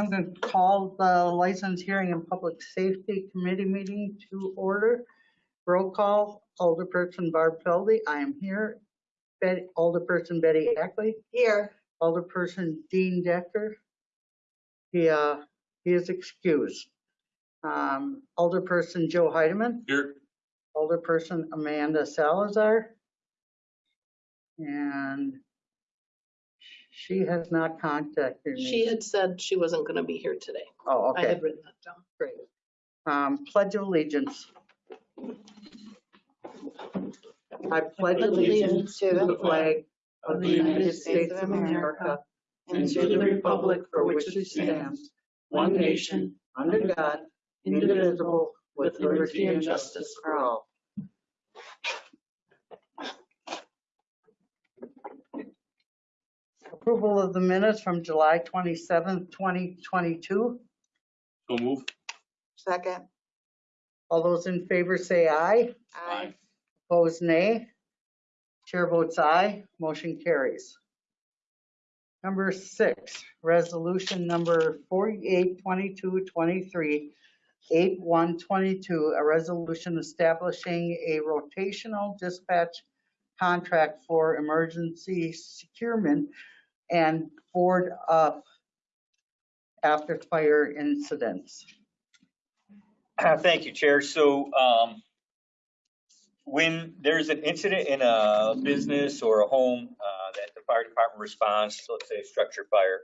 I'm going to call the License Hearing and Public Safety Committee meeting to order. Roll call, Alderperson Barb Felde, I am here. Betty, Alderperson Betty Ackley, Here. Alderperson Dean Dekker. He, uh, he is excused. Um, Alderperson Joe Heidemann, Here. Alderperson Amanda Salazar. And she has not contacted me. She had said she wasn't going to be here today. Oh, okay. I okay, had written that down. great. Um, pledge of allegiance. I pledge allegiance to the flag of the United States of America and to the republic for which it stands, one nation, under God, indivisible, with liberty and justice for all. Approval of the minutes from July 27th, 2022. So move. Second. All those in favor say aye. Aye. Opposed, nay. Chair votes aye, motion carries. Number six, resolution number 482223, 8122, a resolution establishing a rotational dispatch contract for emergency securement and board up after fire incidents. Thank you, Chair. So um, when there's an incident in a business or a home uh, that the fire department responds, let's say a structure fire,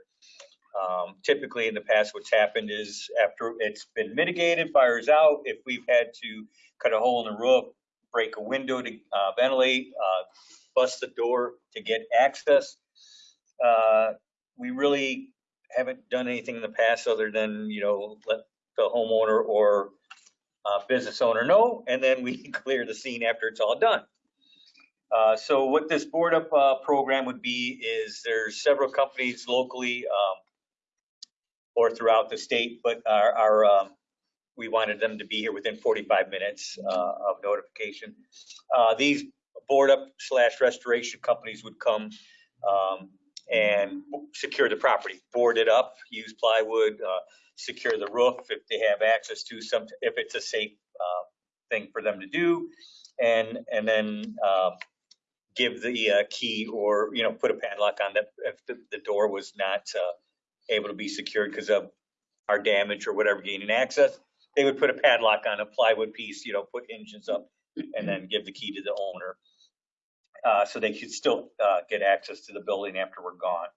um, typically in the past, what's happened is after it's been mitigated, fire's out, if we've had to cut a hole in the roof, break a window to uh, ventilate, uh, bust the door to get access, uh, we really haven't done anything in the past other than, you know, let the homeowner or uh, business owner know, and then we clear the scene after it's all done. Uh, so what this board up uh, program would be is there's several companies locally um, or throughout the state, but our, our um, we wanted them to be here within 45 minutes uh, of notification. Uh, these board up slash restoration companies would come um, and secure the property, board it up, use plywood, uh, secure the roof if they have access to some, if it's a safe uh, thing for them to do. And, and then uh, give the uh, key or, you know, put a padlock on that if the, the door was not uh, able to be secured because of our damage or whatever gaining access. They would put a padlock on a plywood piece, you know, put hinges up and then give the key to the owner. Uh, so they could still uh, get access to the building after we're gone,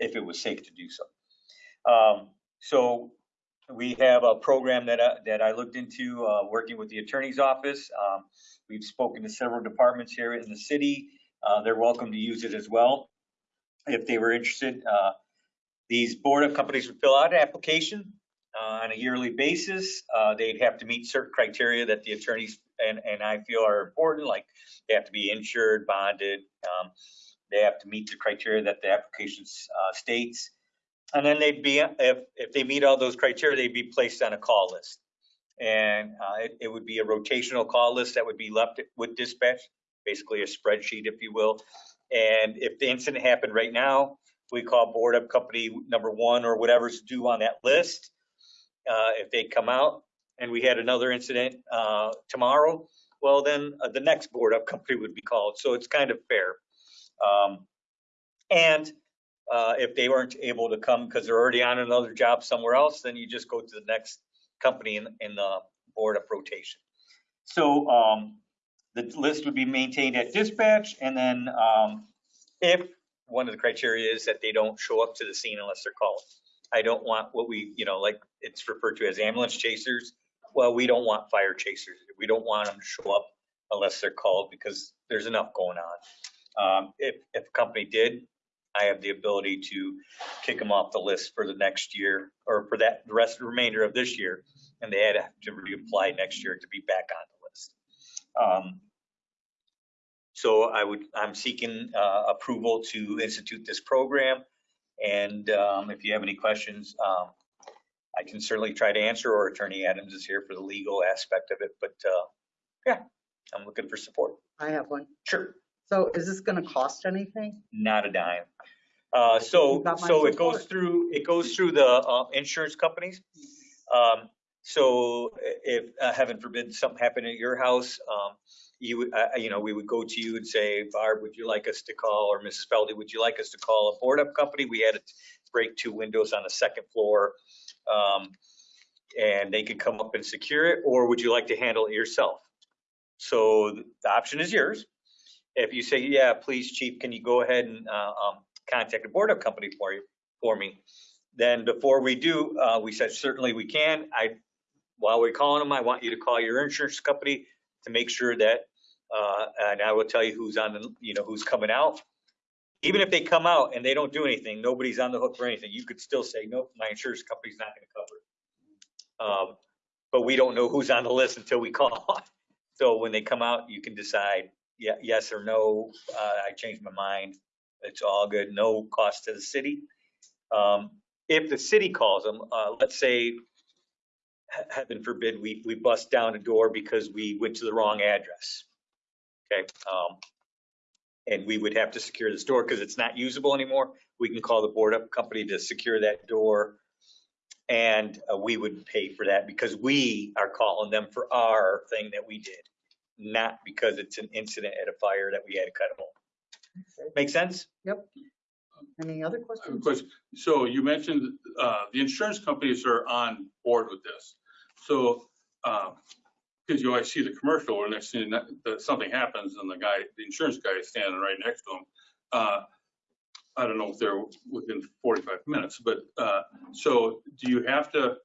if it was safe to do so. Um, so we have a program that I, that I looked into, uh, working with the attorney's office. Um, we've spoken to several departments here in the city. Uh, they're welcome to use it as well if they were interested. Uh, these board of companies would fill out an application uh, on a yearly basis. Uh, they'd have to meet certain criteria that the attorneys and, and I feel are important, like they have to be insured, bonded. Um, they have to meet the criteria that the application uh, states. And then they'd be, if, if they meet all those criteria, they'd be placed on a call list. And uh, it, it would be a rotational call list that would be left with dispatch, basically a spreadsheet, if you will. And if the incident happened right now, we call board up company number one or whatever's due on that list. Uh, if they come out and we had another incident uh, tomorrow, well, then uh, the next board up company would be called. So it's kind of fair. Um, and uh, if they weren't able to come because they're already on another job somewhere else, then you just go to the next company in, in the board of rotation. So um, the list would be maintained at dispatch, and then um, if one of the criteria is that they don't show up to the scene unless they're called. I don't want what we, you know, like it's referred to as ambulance chasers. Well, we don't want fire chasers. We don't want them to show up unless they're called because there's enough going on. Um, if, if a company did, I have the ability to kick them off the list for the next year or for that, the rest, of the remainder of this year. And they had to reapply next year to be back on the list. Um, so I would, I'm seeking uh, approval to institute this program. And um, if you have any questions, um, I can certainly try to answer, or Attorney Adams is here for the legal aspect of it. But uh, yeah, I'm looking for support. I have one. Sure. So is this gonna cost anything? Not a dime. Uh, so, You got my so it goes support. through, it goes through the, uh, insurance companies. Um, so if, uh, heaven forbid, something happened at your house, um, you would, uh, you know, we would go to you and say, Barb, would you like us to call, or Mrs. Felde, would you like us to call a board up company? We had to break two windows on the second floor. Um, and they could come up and secure it, or would you like to handle it yourself? So the option is yours. If you say, yeah, please, chief, can you go ahead and, uh, um, contact a board up company for you, for me? Then before we do, uh, we said certainly we can. I, while we're calling them, I want you to call your insurance company to make sure that, uh, and I will tell you who's on the, you know, who's coming out. Even if they come out and they don't do anything, nobody's on the hook for anything, you could still say, nope, my insurance company's not gonna cover it. Um, but we don't know who's on the list until we call. So when they come out, you can decide, yeah, yes or no, uh, I changed my mind. It's all good, no cost to the city. Um, if the city calls them, uh, let's say, he- heaven forbid, we, we bust down a door because we went to the wrong address. Okay, um, and we would have to secure this door because it's not usable anymore. We can call the board up company to secure that door. And uh, we would pay for that because we are calling them for our thing that we did, not because it's an incident at a fire that we had to cut a hole. Make sense? Yep. Any other I have a questions? question. So you mentioned, uh, the insurance companies are on board with this. So, uh, cause you always see the commercial where next thing, that, something happens and the guy, the insurance guy is standing right next to him. Uh, I don't know if they're within forty-five minutes, but, uh, so do you have to,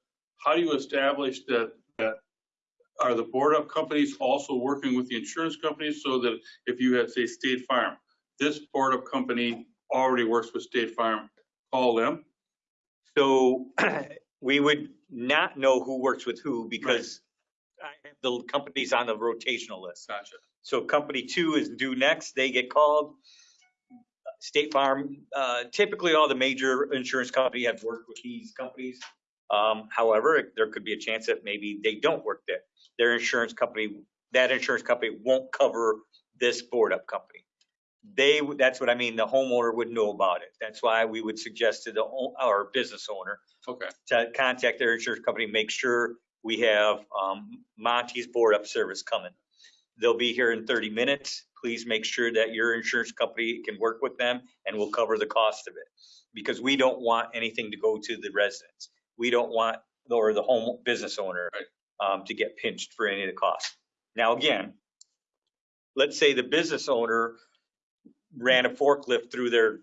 how do you establish that, that are the board up companies also working with the insurance companies so that if you had, say, State Farm, this board up company already works with State Farm, call them? So we would not know who works with who because the company's on the rotational list. Gotcha. So company two is due next, they get called. State Farm, uh, typically all the major insurance company have worked with these companies. Um, however, there could be a chance that maybe they don't work there. Their insurance company, that insurance company won't cover this board up company. They, that's what I mean, the homeowner would know about it. That's why we would suggest to the, our business owner Okay, to contact their insurance company, make sure we have um, Monty's board up service coming. They'll be here in 30 minutes. Please make sure that your insurance company can work with them and we'll cover the cost of it. Because we don't want anything to go to the residents. We don't want, or the home business owner um, to get pinched for any of the costs. Now, again, let's say the business owner ran a forklift through their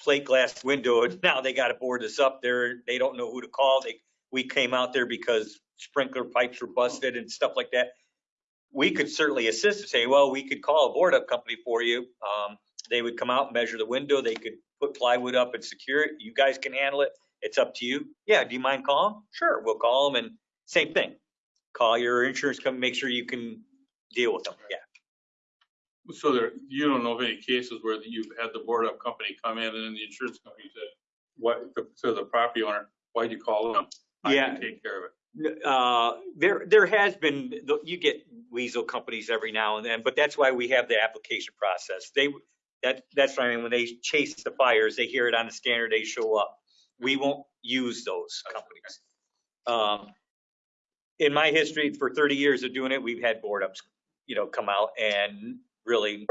plate glass window and now they got to board this up there. They don't know who to call. They, we came out there because sprinkler pipes were busted and stuff like that. We could certainly assist and say, well, we could call a board up company for you. Um, they would come out and measure the window. They could put plywood up and secure it. You guys can handle it. It's up to you. Yeah, do you mind calling? Sure, we'll call them and same thing. Call your insurance company, make sure you can deal with them. Yeah. so there, you don't know of any cases where you've had the board up company come in and then the insurance company said, what, to the property owner, why'd you call them? I Yeah. can take care of it. Uh, there, there has been, you get weasel companies every now and then, but that's why we have the application process. They, that, that's why I mean, when they chase the fires, they hear it on the scanner, they show up. We won't use those companies. Um, in my history, for 30 years of doing it, we've had board ups, you know, come out and really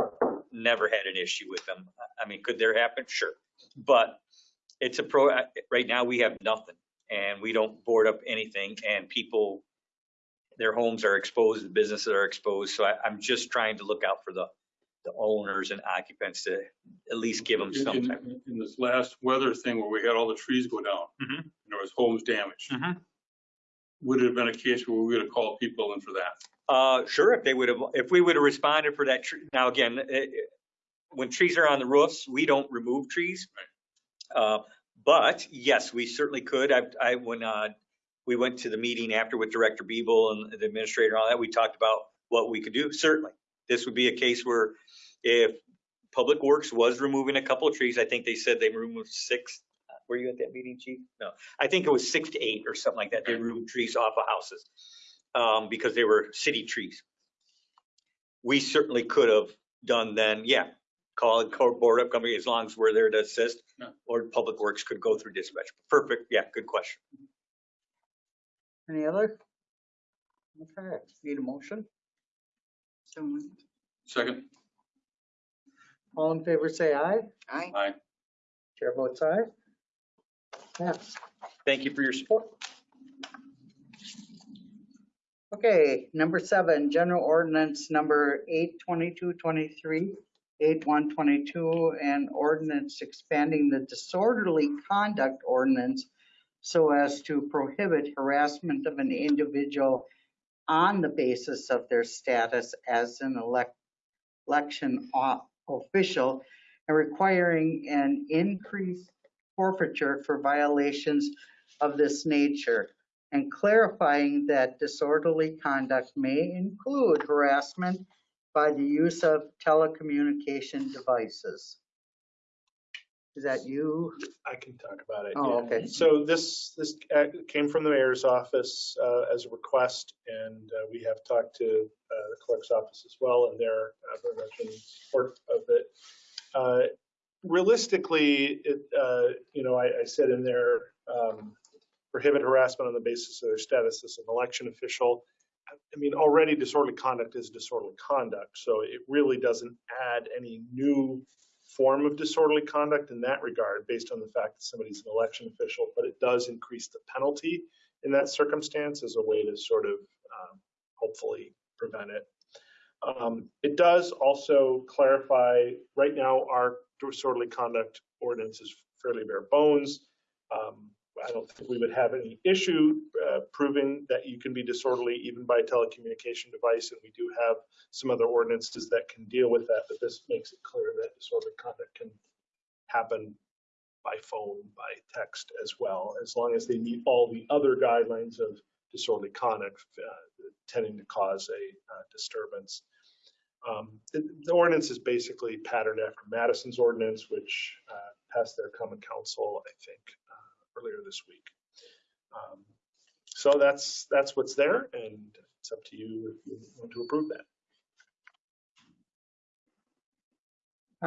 never had an issue with them. I mean, could there happen? Sure. But it's a pro, right now, we have nothing and we don't board up anything and people, their homes are exposed, the businesses are exposed. So I, I'm just trying to look out for the, the owners and occupants to at least give them some In, type. in- in this last weather thing where we had all the trees go down, Mhm. and there was homes damaged, Mhm. would it have been a case where we would have called people in for that? Uh, sure, if they would have, if we would have responded for that tree. Now, again, it- it- when trees are on the roofs, we don't remove trees. Uh, but yes, we certainly could. I, I, when, uh, we went to the meeting after with Director Beeble and the administrator and all that, we talked about what we could do. Certainly. This would be a case where if Public Works was removing a couple of trees, I think they said they removed six. Were you at that meeting, chief? No, I think it was six to eight or something like that. They removed trees off of houses um, because they were city trees. We certainly could have done then, yeah, call and call board up company as long as we're there to assist. Yeah. Or Public Works could go through dispatch. Perfect. Yeah, good question. Any other? Okay, need a motion? So moved. Second, All in favor, say aye. Aye. aye. Chair votes aye. Yes. Thank you for your support. Okay, number seven, general ordinance number eight twenty-two twenty-three, eight one twenty-two, and ordinance expanding the disorderly conduct ordinance so as to prohibit harassment of an individual on the basis of their status as an elect, election official and requiring an increased forfeiture for violations of this nature and clarifying that disorderly conduct may include harassment by the use of telecommunication devices. Is that you? I can talk about it. Oh, yeah. okay. So this, this uh, came from the mayor's office uh, as a request, and uh, we have talked to uh, the clerk's office as well, and they're uh, very much in support of it. Uh, Realistically, it, uh, you know, I, I said in there, um, prohibit harassment on the basis of their status as an election official. I mean, already disorderly conduct is disorderly conduct, so it really doesn't add any new form of disorderly conduct in that regard, based on the fact that somebody's an election official, but it does increase the penalty in that circumstance as a way to sort of um, hopefully prevent it. Um, It does also clarify, right now, our disorderly conduct ordinance is fairly bare bones. Um, I don't think we would have any issue uh, proving that you can be disorderly even by a telecommunication device, and we do have some other ordinances that can deal with that, but this makes it clear that disorderly conduct can happen by phone, by text as well, as long as they meet all the other guidelines of disorderly conduct uh, tending to cause a uh, disturbance. Um, The the ordinance is basically patterned after Madison's ordinance, which uh, passed their common council, I think, earlier this week. Um, So that's, that's what's there, and it's up to you if you want to approve that.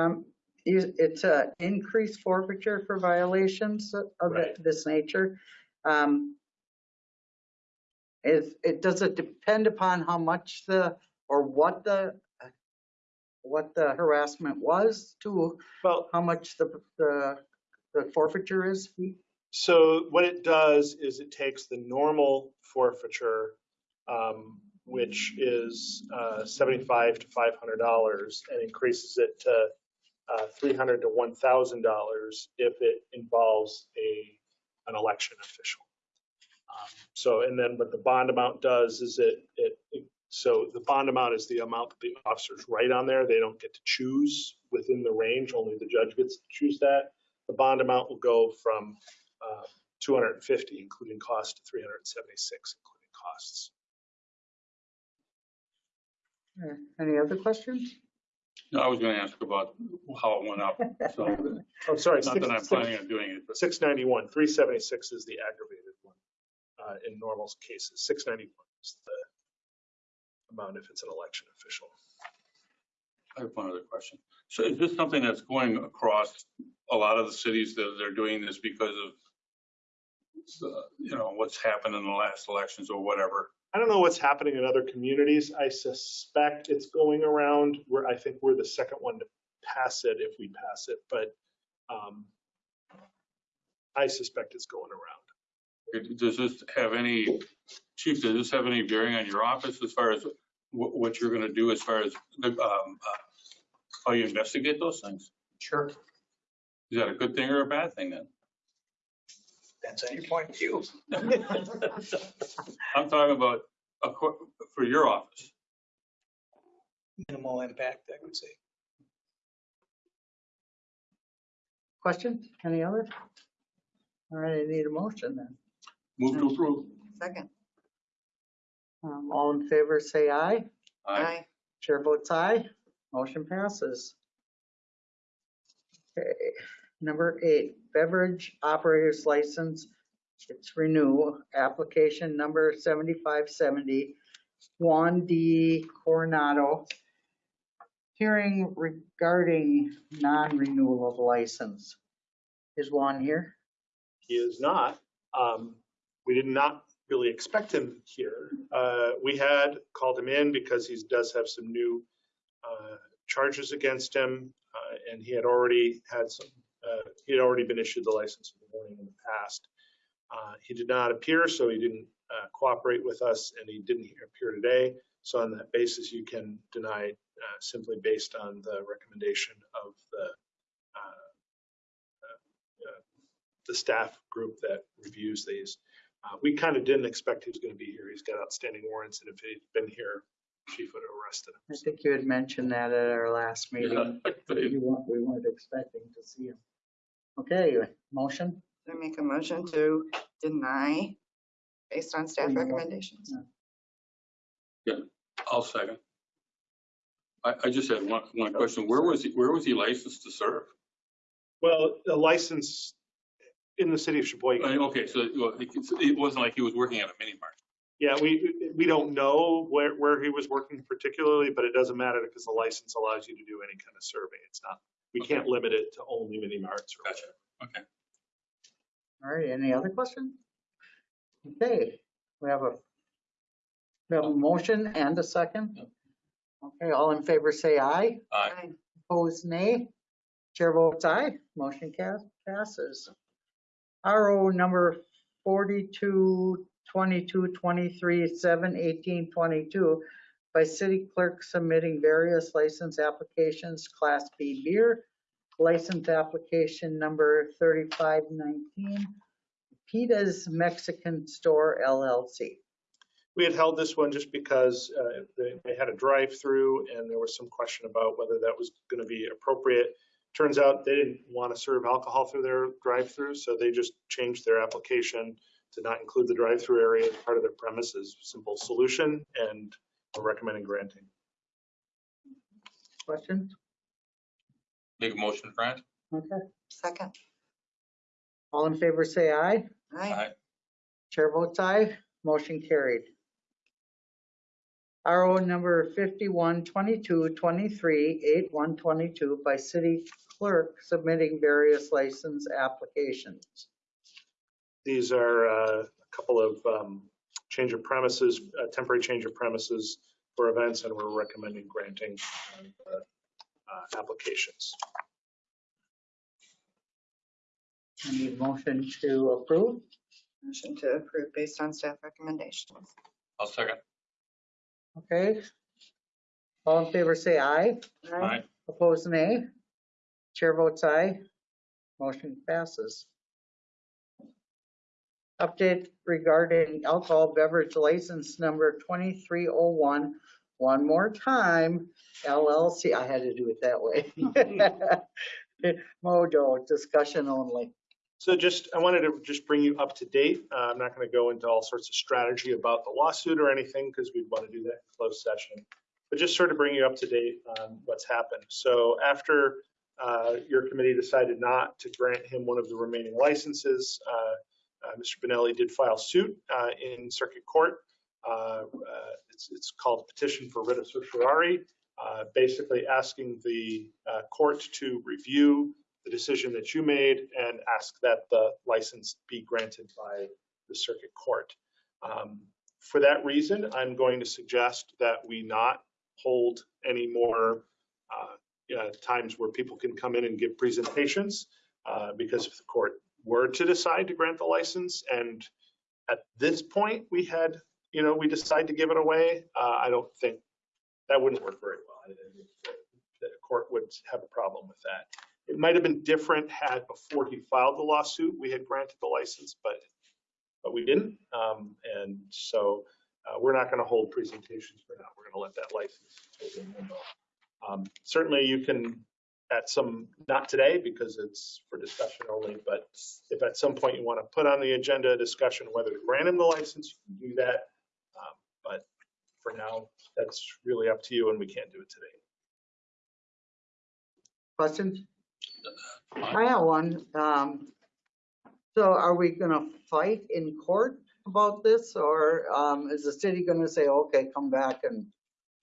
Um, It's a increased forfeiture for violations of Right. this nature. Um, Is, it, does it depend upon how much the, or what the, what the harassment was to Well, how much the, the the forfeiture is? So what it does is it takes the normal forfeiture, um, which is uh, 75 to 500 dollars, and increases it to uh, 300 to 1,000 dollars if it involves a an election official. Um, so and then what the bond amount does is it it, it so the bond amount is the amount that the officers write on there. They don't get to choose within the range. Only the judge gets to choose that. The bond amount will go from uh, 250, including cost, 376, including costs. Uh, Any other questions? No, I was gonna ask about how it went up, so, I'm sorry, not that I'm planning on doing it, but 691, 376 is the aggravated one uh, in normal cases. 691 is the amount if it's an election official. I have one other question. So is this something that's going across a lot of the cities that they're doing this because of, the- you know, what's happened in the last elections or whatever? I don't know what's happening in other communities. I suspect it's going around where I think we're the second one to pass it if we pass it, but um, I suspect it's going around. Does this have any, chief, does this have any bearing on your office as far as what, what you're gonna do as far as, the, um, uh, how you investigate those things? Sure. Is that a good thing or a bad thing then? Depends on your point of view. I'm talking about, a co- for your office. Minimal impact, I would say. Questions? Any other? All right, I need a motion then. Move to approve. Second. Um, All in favor, say aye. Aye. Chair votes aye. Motion passes. Okay, number eight, beverage operator's license. It's renew, application number 7570, Juan D. Coronado Hearing regarding non-renewal of license. Is Juan here? He is not. Um, We did not really expect him here. Uh, We had called him in because he does have some new uh, charges against him. uh, And he had already had some, he had already been issued the license in the morning in the past. Uh, He did not appear, so he didn't uh, cooperate with us and he didn't appear today. So on that basis, you can deny uh, simply based on the recommendation of the uh, uh, the staff group that reviews these. Uh, We kind of didn't expect he was going to be here. He's got outstanding warrants, and if he'd been here, chief would have arrested him. I think you had mentioned that at our last meeting. Yeah. You weren't, we weren't expecting to see him. Okay, motion? I make a motion to deny based on staff Renewal. recommendations. I'll second. I, I just had one, one question. Where was he, where was he licensed to serve? Well, the license in the city of I Sheboygan, mean, Okay, so well, it it wasn't like he was working at a mini mart. yeah, we, we don't know where, where he was working particularly, but it doesn't matter because the license allows you to do any kind of survey. It's not, we can't limit it to only mini marts or Gotcha. Okay. All right, any other questions? Okay, we have a, we have a motion and a second. Okay, all in favor say aye. Aye. Aye. Opposed, nay. Chair votes aye. Motion ca- passes. RO number 42, 22, 23, 7, 18, 22 by city clerk submitting various license applications, Class B beer, license application number 3519, Pita's Mexican Store LLC. We had held this one just because uh, they they had a drive-through and there was some question about whether that was going to be appropriate. Turns out they didn't want to serve alcohol through their drive-through, so they just changed their application to not include the drive-through area as part of their premises. Simple solution and we're recommending granting. Questions? Make a motion, Grant? Okay. Second. All in favor say aye. Aye. Chair votes aye, motion carried. RO number 51, 22, 23, 8, 122 by city clerk submitting various license applications. These are uh, a couple of um, change of premises, uh, temporary change of premises for events and we're recommending granting uh, uh, applications. I need motion to approve. Motion to approve based on staff recommendations. I'll second. Okay. All in favor say aye. Aye. Opposed, nay. Chair votes aye. Motion passes. Update regarding alcohol beverage license number 2301, one more time, LLC, I had to do it that way. Mojo, discussion only. So just, I wanted to just bring you up to date. Uh, I'm not going to go into all sorts of strategy about the lawsuit or anything because we'd want to do that in closed session. But just sort of bring you up to date on what's happened. So after uh, your committee decided not to grant him one of the remaining licenses, uh, Mr. Benelli did file suit uh, in circuit court. Uh, uh, It's it's called petition for writ of certiorari, uh, basically asking the uh, court to review the decision that you made and ask that the license be granted by the circuit court. Um, For that reason, I'm going to suggest that we not hold any more uh, yeah, times where people can come in and give presentations, uh, because if the court were to decide to grant the license and at this point, we had, you know, we decide to give it away, uh, I don't think, that wouldn't work very well. I think The court would have a problem with that. It might have been different had before he filed the lawsuit, we had granted the license, but, but we didn't. Um, and so, uh, we're not going to hold presentations for now. We're going to let that license. Um, certainly you can at some, not today because it's for discussion only, but if at some point you want to put on the agenda a discussion whether to grant him the license, you can do that. Um, But for now, that's really up to you and we can't do it today. Questions? I have one. Um, So are we gonna fight in court about this or um, is the city gonna say, okay, come back and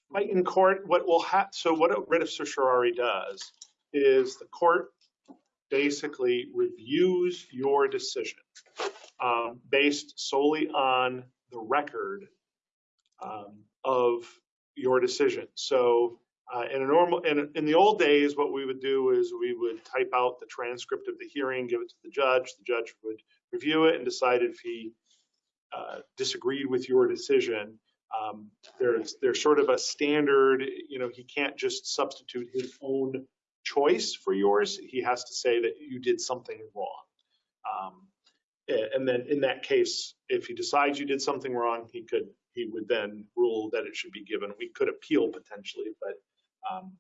Right in court, what will hap, so what a writ of certiorari does is the court basically reviews your decision um, based solely on the record um, of your decision. So uh, in a normal, in, in the old days, what we would do is we would type out the transcript of the hearing, give it to the judge. The judge would review it and decide if he uh, disagreed with your decision. Um, there's there's sort of a standard, you know, he can't just substitute his own choice for yours. He has to say that you did something wrong. Um, and then in that case, if he decides you did something wrong, he could he would then rule that it should be given. We could appeal potentially, but um,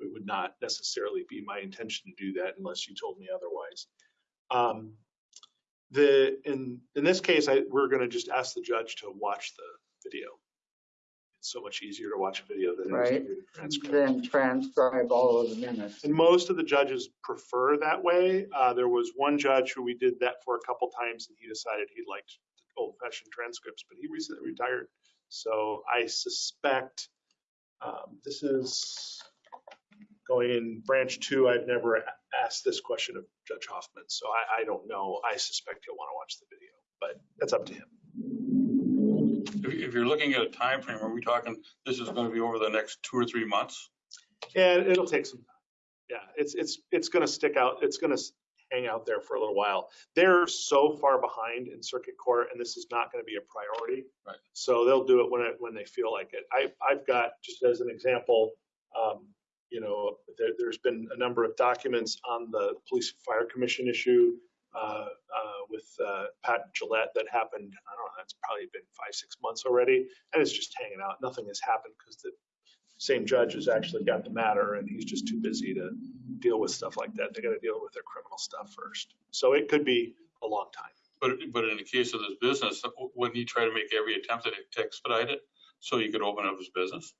it would not necessarily be my intention to do that unless you told me otherwise. Um, the in in this case, I, we're going to just ask the judge to watch the video. So much easier to watch a video than it is to Right. read a transcript. Then transcribe all of the minutes. And most of the judges prefer that way. Uh, there was one judge who we did that for a couple times and he decided he liked old fashioned transcripts, but he recently retired. So I suspect um, this is going in branch two. I've never a- asked this question of Judge Hoffman, so I, I don't know. I suspect he'll want to watch the video, but that's up to him. If, if you're looking at a time frame, are we talking, this is going to be over the next two or three months? And it'll take some time. Yeah, it's, it's, it's gonna stick out, it's gonna hang out there for a little while. They're so far behind in circuit court and this is not gonna be a priority. Right. So they'll do it when it, when they feel like it. I, I've got, just as an example, um, you know, there, there's been a number of documents on the police fire commission issue, Uh, uh, with, uh, Pat Gillette that happened, I don't know, it's probably been five, six months already. And it's just hanging out. Nothing has happened because the same judge has actually got the matter and he's just too busy to deal with stuff like that. They got to deal with their criminal stuff first. So it could be a long time. But, but in the case of this business, uh, wouldn't he try to make every attempt to expedite it so he could open up his business?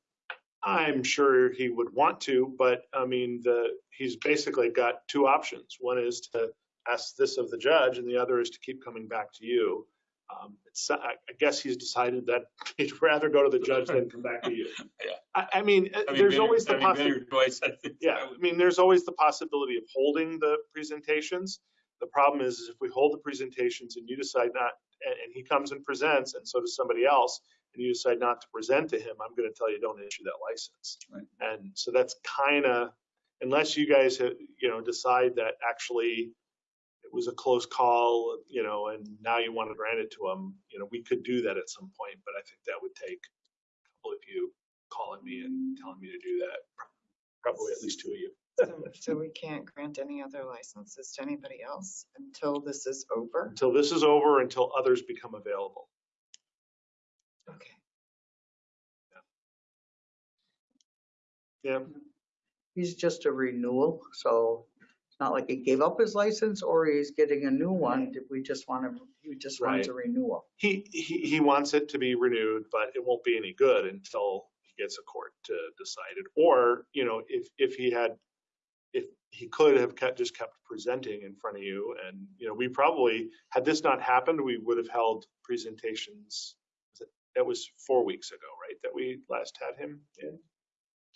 I'm sure he would want to, but I mean, the, he's basically got two options. One is to ask this of the judge and the other is to keep coming back to you. Um, it's, I I guess he's decided that he'd rather go to the judge than come back to you. Yeah. I, I mean, uh, Having there's been- always the possibility. I Yeah, I mean, there's always the possibility of holding the presentations. The problem is, is if we hold the presentations and you decide not, and, and he comes and presents, and so does somebody else, and you decide not to present to him, I'm gonna tell you, don't issue that license. Right. And so that's kinda, unless you guys, have, you know, decide that actually was a close call, you know, and now you want to grant it to him, you know, we could do that at some point, but I think that would take a couple of you calling me and telling me to do that, probably at least two of you. So- So we can't grant any other licenses to anybody else until this is over? until this is over, until others become available. Okay. Yeah, He's just a renewal, so it's not like he gave up his license or he's getting a new one. Did We just want to, he just wants a renewal. he, he, he wants it to be renewed, but it won't be any good until he gets a court to decide it. Or, you know, if, if he had, if he could have kept, just kept presenting in front of you and, you know, we probably, had this not happened, we would have held presentations. That was four weeks ago, right, that we last had him in?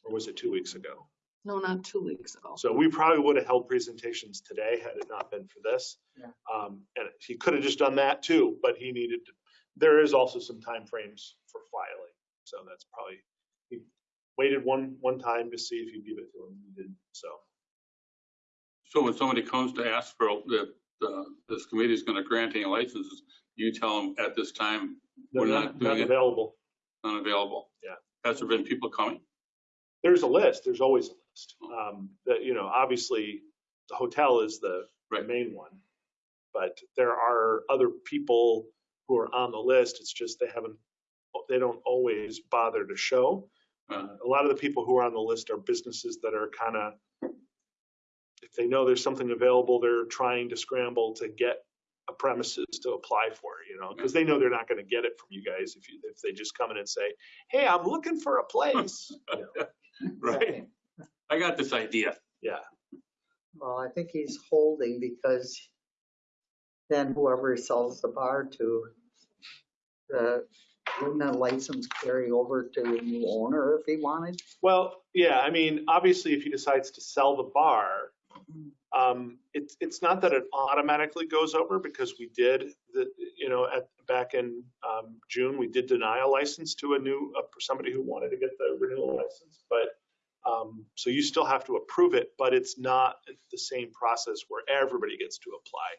Or was it two weeks ago? No, not two weeks ago. So we probably would have held presentations today had it not been for this. Yeah. Um, and he could have just done that too, but he needed to, there is also some timeframes for filing. So that's probably, he waited one, one time to see if you give it to him. He didn't, so. So when somebody comes to ask for, the, the, this committee is going to grant any licenses, you tell them at this time, they're We're not not doing it. Available. unavailable. Yeah. Has there been people coming? There's a list, there's always a list. Um, that, you know, obviously the hotel is the Right. main one. But there are other people who are on the list. It's just they haven't, they don't always bother to show. Uh, a lot of the people who are on the list are businesses that are kind of, if they know there's something available, they're trying to scramble to get a premises to apply for, you know, because they know they're not going to get it from you guys if you, if they just come in and say, hey, I'm looking for a place. You know, Right. I got this idea. Yeah. Well, I think he's holding because then whoever he sells the bar to, the wouldn't that license carry over to the new owner if he wanted? Well, yeah, I mean, obviously, if he decides to sell the bar, um, it's, it's not that it automatically goes over because we did the, you know, at, back in, um, June, we did deny a license to a new, uh, for somebody who wanted to get the renewal license, but, um, so you still have to approve it, but it's not the same process where everybody gets to apply.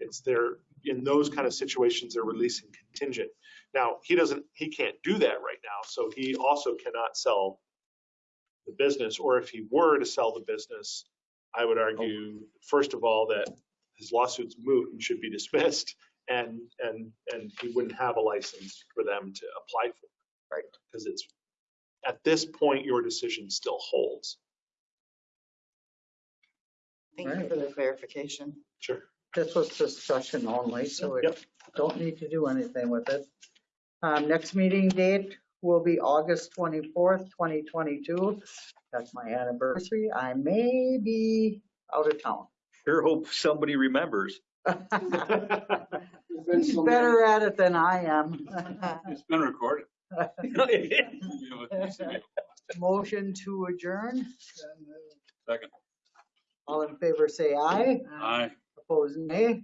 It's there, in those kind of situations, they're releasing contingent. Now, he doesn't, he can't do that right now, so he also cannot sell the business, or if he were to sell the business, I would argue, first of all, that his lawsuit's moot and should be dismissed, and, and, and he wouldn't have a license for them to apply for. Right. Because it's, at this point, your decision still holds. Thank you Right. for the clarification. Sure. This was discussion only, so we Yep. don't need to do anything with it. Um, next meeting date will be August twenty-fourth, twenty twenty-two. That's my anniversary. I may be out of town. Sure hope somebody remembers. He's better at it than I am. It's been recorded. Motion to adjourn. Second. All in favor, say aye. Aye. Opposed, nay.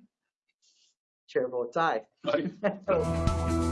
Chair votes aye. Aye.